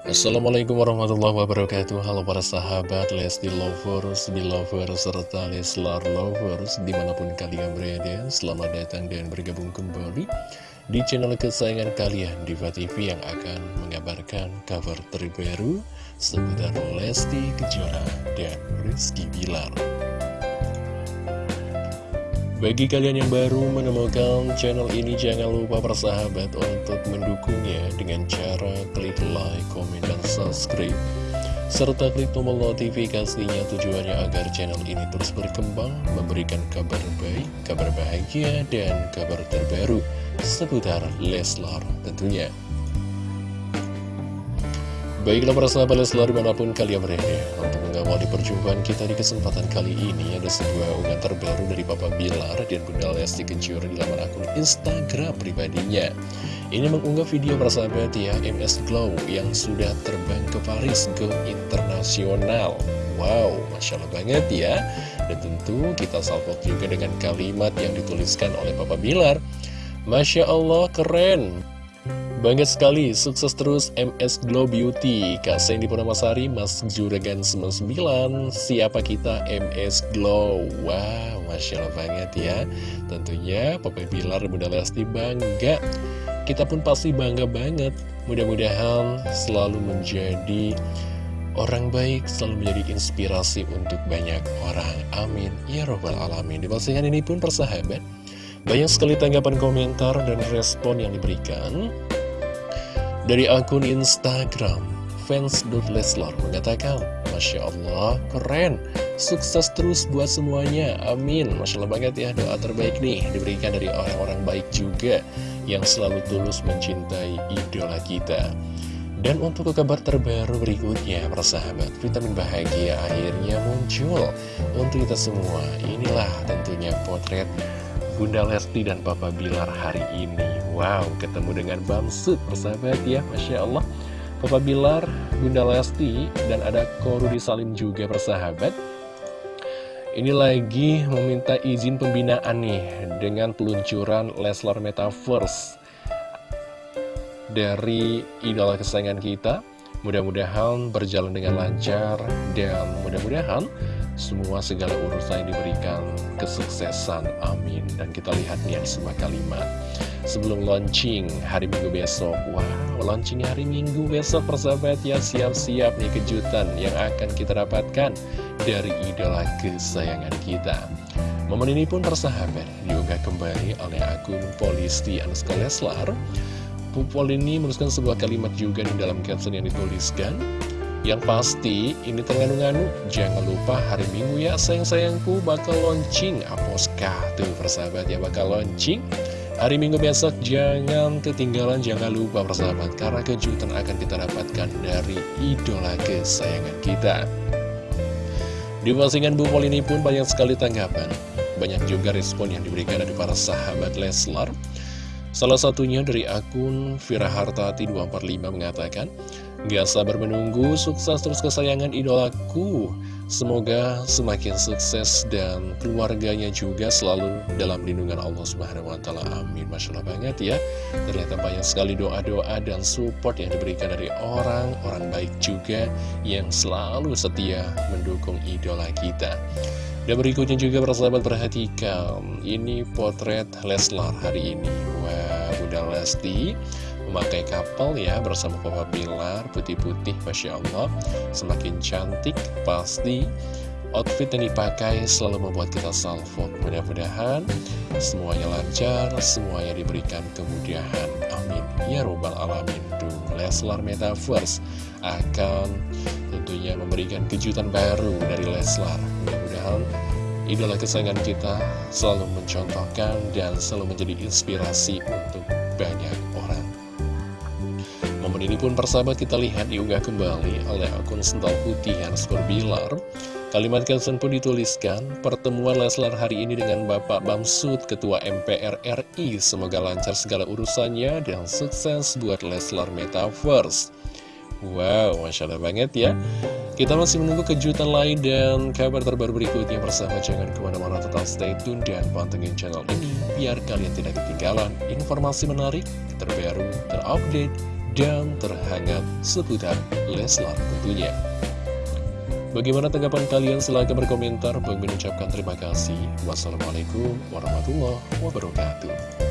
Assalamualaikum warahmatullahi wabarakatuh. Halo para sahabat Lesti Lovers, Belovers, serta Leslar Lovers Di mana pun kalian berada Selamat datang dan bergabung kembali Di channel kesayangan kalian Diva TV yang akan mengabarkan kabar terbaru Seputar Lesti Kejora dan Rizky Bilar. Bagi kalian yang baru menemukan channel ini, jangan lupa persahabat untuk mendukungnya dengan cara klik like, komen, dan subscribe. Serta klik tombol notifikasinya tujuannya agar channel ini terus berkembang, memberikan kabar baik, kabar bahagia, dan kabar terbaru seputar Leslar tentunya. Baiklah para sahabat Leslar di mana pun kalian berada Untuk mengawali perjumpaan kita di kesempatan kali ini Ada sebuah unggahan terbaru dari Papa Bilar dan Bunda Lesti Kejora di laman akun Instagram pribadinya Ini mengunggah video para sahabat ya MS Glow yang sudah terbang ke Paris Go Internasional. Wow, Masya Allah banget ya. Dan tentu kita salvot juga dengan kalimat yang dituliskan oleh Papa Bilar. Masya Allah keren. Bangga sekali, sukses terus MS Glow Beauty. Kak Sandy Purnamasari, Mas Juragan 99 Siapa kita MS Glow? Wow, Masya Allah banget ya. Tentunya Papa Bilar Bunda Lesti bangga Kita pun pasti bangga banget. Mudah-mudahan selalu menjadi orang baik Selalu menjadi inspirasi untuk banyak orang. Amin. Ya Robbal Alamin. Di postingan ini pun persahabat banyak sekali tanggapan komentar dan respon yang diberikan dari akun Instagram, fans.leslar mengatakan, Masya Allah, keren, sukses terus buat semuanya, amin. Masya Allah banget ya, doa terbaik nih diberikan dari orang-orang baik juga yang selalu tulus mencintai idola kita. Dan untuk kabar terbaru berikutnya, persahabat, vitamin bahagia akhirnya muncul untuk kita semua. Inilah tentunya potret Bunda Lesti dan Papa Bilar hari ini Wow, ketemu dengan Bamsud persahabat ya Masya Allah Papa Bilar, Bunda Lesti Dan ada Korudi Salim juga persahabat Ini lagi meminta izin pembinaan nih Dengan peluncuran Leslar Metaverse Dari idola kesayangan kita. Mudah-mudahan berjalan dengan lancar Dan mudah-mudahan semua segala urusan diberikan kesuksesan, amin. Dan kita lihat nih ada kalimat. Sebelum launching hari minggu besok Wow, launching hari minggu besok persahabat ya Siap-siap nih kejutan yang akan kita dapatkan Dari idola kesayangan kita Momen ini pun persahabat diunggah kembali oleh akun Polisti Anuska Leslar Pupol ini menuliskan sebuah kalimat juga di dalam caption yang dituliskan yang pasti, ini ternganu-nganu, jangan lupa hari Minggu ya sayang-sayangku bakal launching Aposka. Tuh persahabat ya bakal launching. Hari Minggu besok jangan ketinggalan, jangan lupa persahabat. Karena kejutan akan kita dapatkan dari idola kesayangan kita. Di postingan Bu Pol ini pun banyak sekali tanggapan. Banyak juga respon yang diberikan dari para sahabat Leslar. Salah satunya dari akun Vira Hartati 245 mengatakan, Gak sabar menunggu, sukses terus kesayangan idolaku. Semoga semakin sukses dan keluarganya juga selalu dalam lindungan Allah Subhanahu wa taala. Amin. Masya Allah banget ya. Ternyata banyak sekali doa-doa dan support yang diberikan dari orang-orang baik juga yang selalu setia mendukung idola kita. Dan berikutnya juga persahabat perhatikan Ini potret Leslar hari ini Bunda Lesti memakai kapal ya bersama Papa Bilar putih-putih Masya Allah. Semakin cantik pasti. Outfit yang dipakai selalu membuat kita salvo. Mudah-mudahan semuanya lancar semuanya diberikan kemudahan. Amin. Ya robbal alamin. Tuh Leslar Metaverse akan tentunya memberikan kejutan baru dari Leslar. Mudah-mudahan idola kesayangan kita selalu mencontohkan dan selalu menjadi inspirasi untuk banyak orang Momen ini pun persahabat kita lihat diunggah kembali oleh akun Sental Putih Hans Bilar. Kalimat caption pun dituliskan, pertemuan Leslar hari ini dengan Bapak Bamsud, Ketua MPR RI. Semoga lancar segala urusannya dan sukses buat Leslar Metaverse. Wow, Masya Allah banget ya. Kita masih menunggu kejutan lain dan kabar terbaru berikutnya bersama jangan ke mana-mana tetap stay tune dan pantengin channel ini biar kalian tidak ketinggalan informasi menarik, terbaru, terupdate, dan terhangat seputar Leslar tentunya. Bagaimana tanggapan kalian? Silahkan berkomentar. Bagi mengucapkan terima kasih. Wassalamualaikum warahmatullahi wabarakatuh.